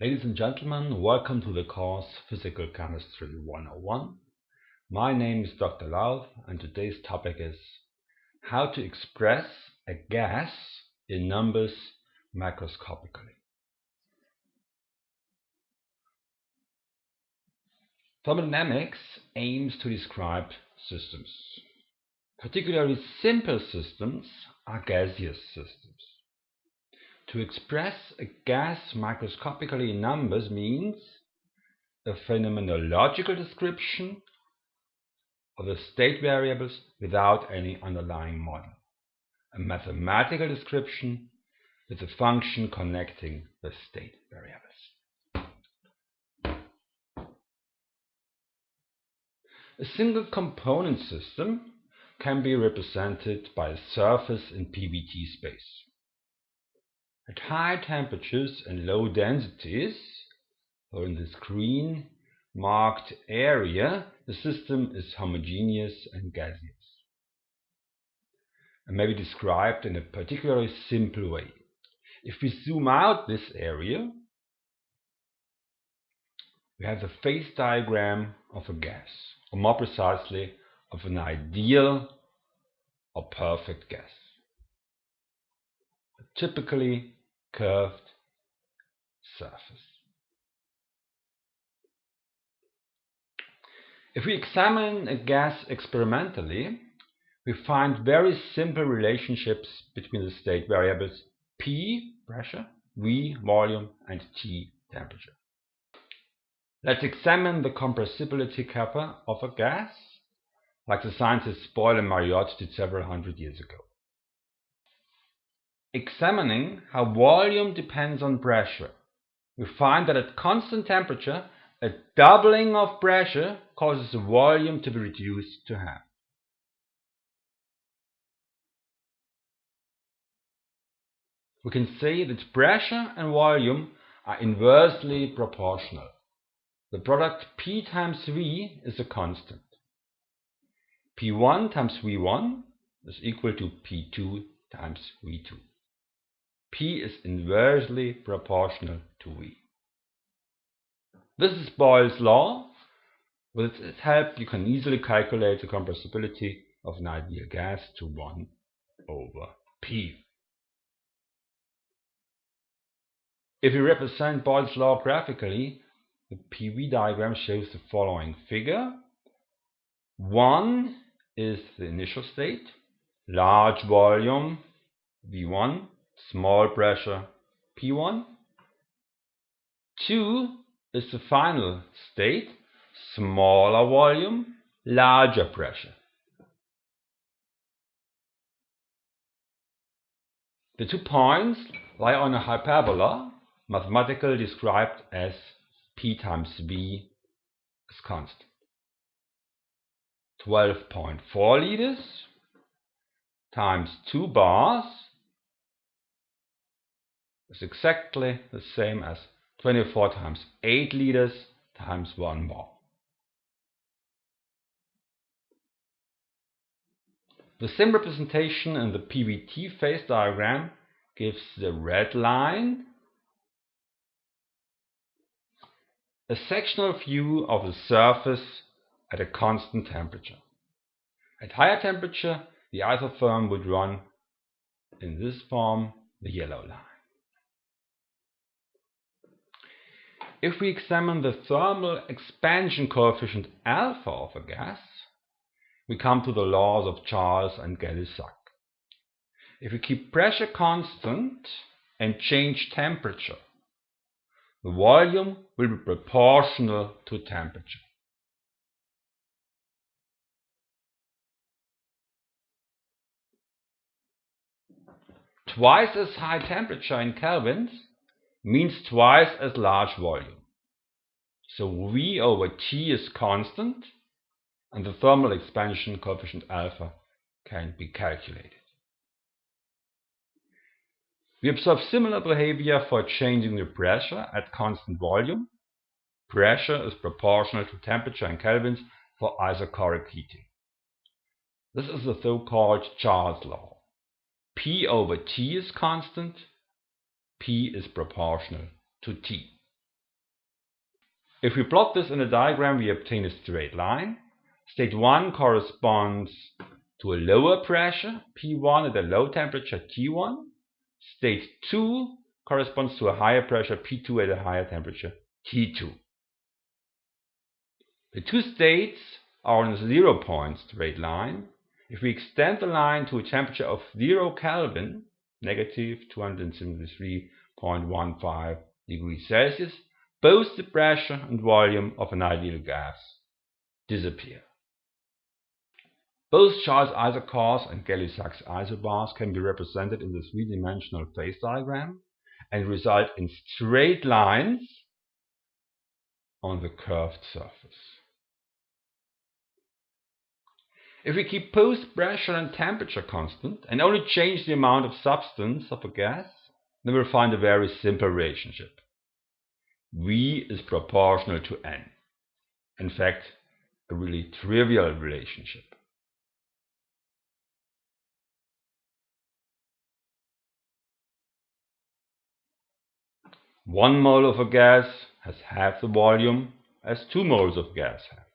Ladies and gentlemen, welcome to the course Physical Chemistry 101. My name is Dr. Lauth and today's topic is how to express a gas in numbers macroscopically. Thermodynamics aims to describe systems. Particularly simple systems are gaseous systems. To express a gas macroscopically in numbers means a phenomenological description of the state variables without any underlying model, a mathematical description with a function connecting the state variables. A single component system can be represented by a surface in PVT space. At high temperatures and low densities, or in this green marked area, the system is homogeneous and gaseous, and may be described in a particularly simple way. If we zoom out this area, we have the phase diagram of a gas, or more precisely, of an ideal or perfect gas. Typically curved surface. If we examine a gas experimentally, we find very simple relationships between the state variables P, pressure, V, volume, and T, temperature. Let's examine the compressibility kappa of a gas, like the scientists Boyle and Mariotte did several hundred years ago. Examining how volume depends on pressure, we find that at constant temperature, a doubling of pressure causes the volume to be reduced to half. We can say that pressure and volume are inversely proportional. The product P times V is a constant. P1 times V1 is equal to P2 times V2. P is inversely proportional to V. This is Boyle's law. With its help, you can easily calculate the compressibility of an ideal gas to 1 over P. If we represent Boyle's law graphically, the PV diagram shows the following figure. 1 is the initial state, large volume V1 small pressure P1. 2 is the final state, smaller volume, larger pressure. The two points lie on a hyperbola, mathematically described as P times V is constant. 12.4 liters times 2 bars is exactly the same as 24 times 8 liters times 1 bar. The same representation in the PVT phase diagram gives the red line a sectional view of the surface at a constant temperature. At higher temperature, the isotherm would run in this form, the yellow line. If we examine the thermal expansion coefficient alpha of a gas, we come to the laws of Charles and Gay-Lussac. If we keep pressure constant and change temperature, the volume will be proportional to temperature. Twice as high temperature in kelvins means twice as large volume. So V over T is constant and the thermal expansion coefficient alpha can be calculated. We observe similar behavior for changing the pressure at constant volume. Pressure is proportional to temperature in kelvins for isochoric heating. This is the so-called Charles law. P over T is constant P is proportional to T. If we plot this in a diagram, we obtain a straight line. State 1 corresponds to a lower pressure, P1 at a low temperature, T1. State 2 corresponds to a higher pressure, P2 at a higher temperature, T2. The two states are on a zero point straight line. If we extend the line to a temperature of 0 Kelvin, negative 273.15 degrees Celsius, both the pressure and volume of an ideal gas disappear. Both Charles isochores and Gay-Lussac's isobars can be represented in the three-dimensional phase diagram and result in straight lines on the curved surface. If we keep both pressure and temperature constant and only change the amount of substance of a gas, then we'll find a very simple relationship. V is proportional to N. In fact, a really trivial relationship. One mole of a gas has half the volume as two moles of gas have.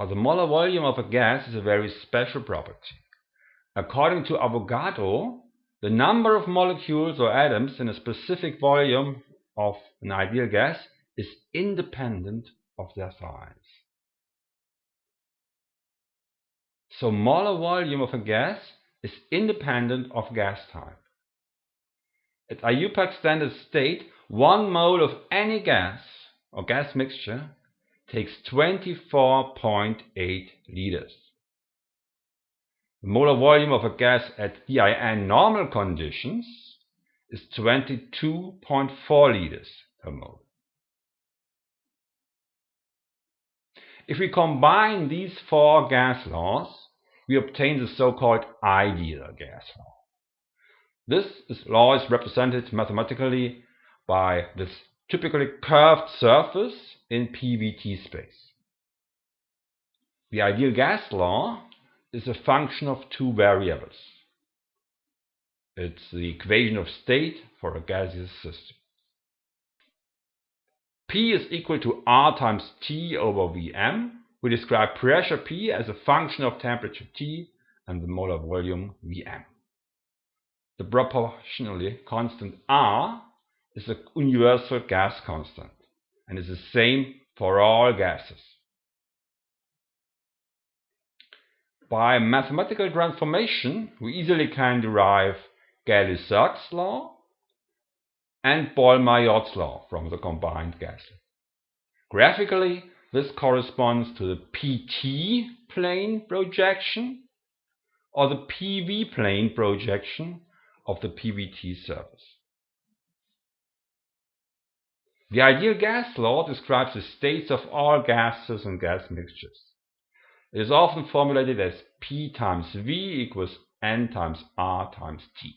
But the molar volume of a gas is a very special property. According to Avogadro, the number of molecules or atoms in a specific volume of an ideal gas is independent of their size. So molar volume of a gas is independent of gas type. At IUPAC standard state, one mole of any gas or gas mixture takes 24.8 liters. The molar volume of a gas at DIN normal conditions is 22.4 liters per mole. If we combine these four gas laws, we obtain the so-called ideal gas law. This is, law is represented mathematically by this typically curved surface in PVT space. The ideal gas law is a function of two variables. It's the equation of state for a gaseous system. P is equal to R times T over Vm. We describe pressure P as a function of temperature T and the molar volume Vm. The proportionally constant R is a universal gas constant and is the same for all gases. By mathematical transformation, we easily can derive Gay-Lussac's law and Boyle-Mariotte's law from the combined gas. Graphically, this corresponds to the PT plane projection or the PV plane projection of the PVT surface. The ideal gas law describes the states of all gases and gas mixtures. It is often formulated as P times V equals N times R times T.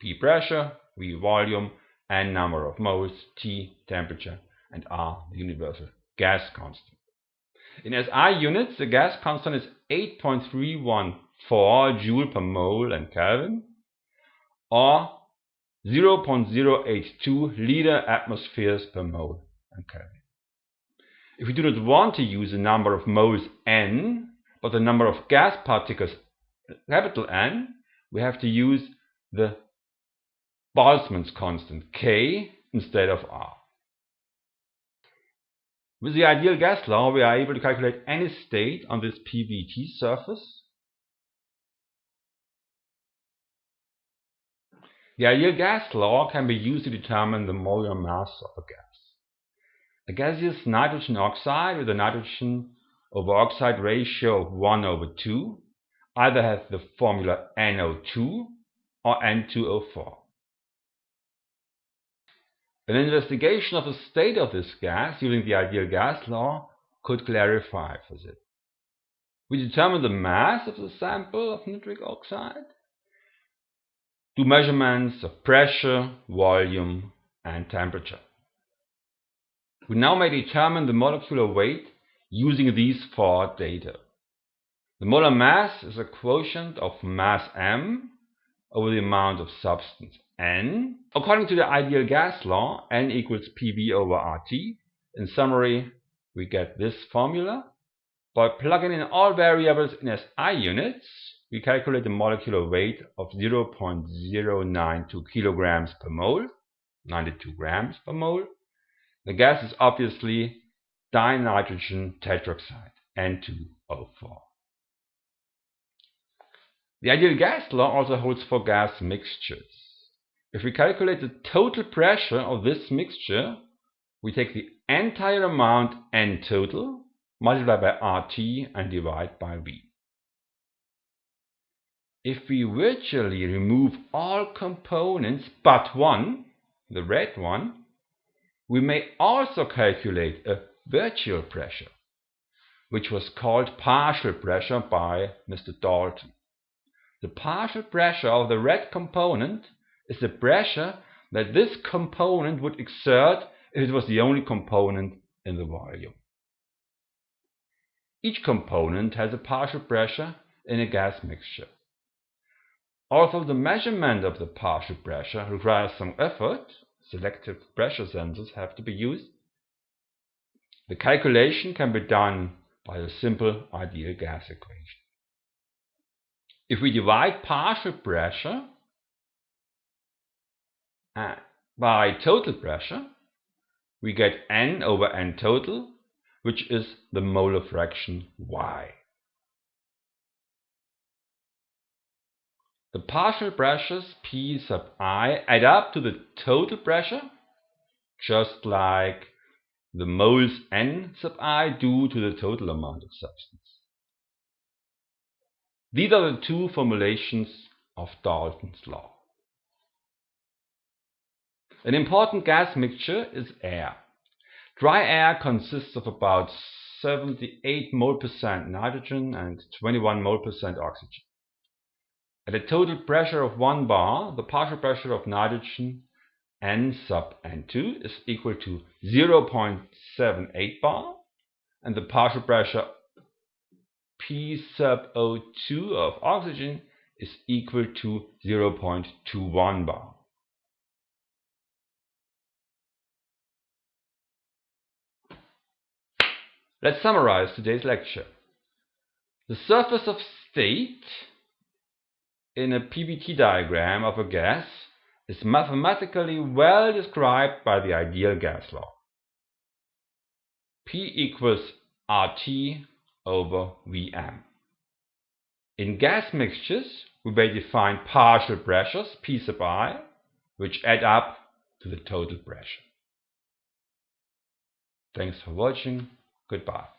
P pressure, V volume, N number of moles, T temperature, and R the universal gas constant. In SI units, the gas constant is 8.314 joule per mole and Kelvin, or 0.082 liter atmospheres per mole and Kelvin. If we do not want to use the number of moles n, but the number of gas particles capital N, we have to use the Boltzmann's constant K instead of R. With the ideal gas law, we are able to calculate any state on this PVT surface The ideal gas law can be used to determine the molar mass of a gas. A gaseous nitrogen oxide with a nitrogen over oxide ratio of 1 over 2 either has the formula NO2 or N2O4. An investigation of the state of this gas using the ideal gas law could clarify for this. We determine the mass of the sample of nitric oxide do measurements of pressure, volume, and temperature. We now may determine the molecular weight using these four data. The molar mass is a quotient of mass m over the amount of substance n. According to the ideal gas law, n equals PV over RT, In summary, we get this formula. By plugging in all variables in SI units, we calculate the molecular weight of 0.092 kilograms per mole, 92 grams per mole. The gas is obviously dinitrogen tetroxide, N2O4. The ideal gas law also holds for gas mixtures. If we calculate the total pressure of this mixture, we take the entire amount N total, multiply by RT and divide by V. If we virtually remove all components but one, the red one, we may also calculate a virtual pressure, which was called partial pressure by Mr. Dalton. The partial pressure of the red component is the pressure that this component would exert if it was the only component in the volume. Each component has a partial pressure in a gas mixture. Although the measurement of the partial pressure requires some effort, selective pressure sensors have to be used, the calculation can be done by a simple ideal gas equation. If we divide partial pressure uh, by total pressure, we get N over N total, which is the molar fraction Y. The partial pressures P sub i add up to the total pressure, just like the moles N sub i do to the total amount of substance. These are the two formulations of Dalton's law. An important gas mixture is air. Dry air consists of about 78 mole percent nitrogen and 21 mole percent oxygen. At a total pressure of 1 bar, the partial pressure of nitrogen N sub N2 is equal to 0.78 bar and the partial pressure P sub O2 of oxygen is equal to 0.21 bar. Let's summarize today's lecture. The surface of state in a PVT diagram of a gas is mathematically well described by the ideal gas law. P equals RT over Vm. In gas mixtures, we may define partial pressures, P sub i, which add up to the total pressure. Thanks for watching. Goodbye.